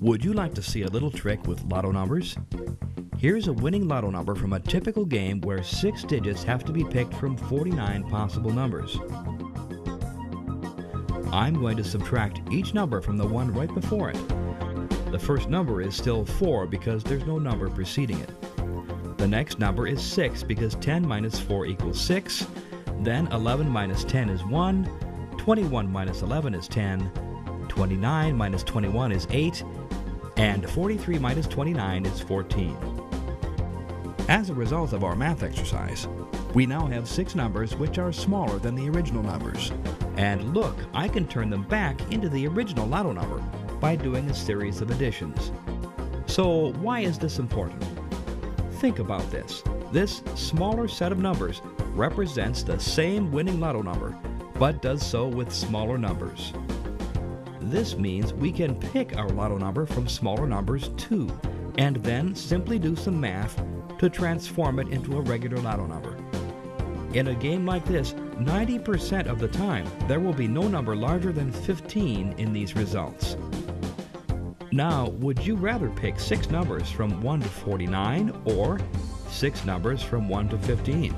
Would you like to see a little trick with lotto numbers? Here's a winning lotto number from a typical game where six digits have to be picked from 49 possible numbers. I'm going to subtract each number from the one right before it. The first number is still 4 because there's no number preceding it. The next number is 6 because 10 minus 4 equals 6. Then 11 minus 10 is 1. 21 minus 11 is 10. 29 minus 21 is 8. And 43 minus 29 is 14. As a result of our math exercise, we now have six numbers which are smaller than the original numbers. And look, I can turn them back into the original lotto number by doing a series of additions. So why is this important? Think about this. This smaller set of numbers represents the same winning lotto number, but does so with smaller numbers. This means we can pick our lotto number from smaller numbers too, and then simply do some math to transform it into a regular lotto number. In a game like this, 90% of the time, there will be no number larger than 15 in these results. Now, would you rather pick six numbers from 1 to 49 or six numbers from 1 to 15?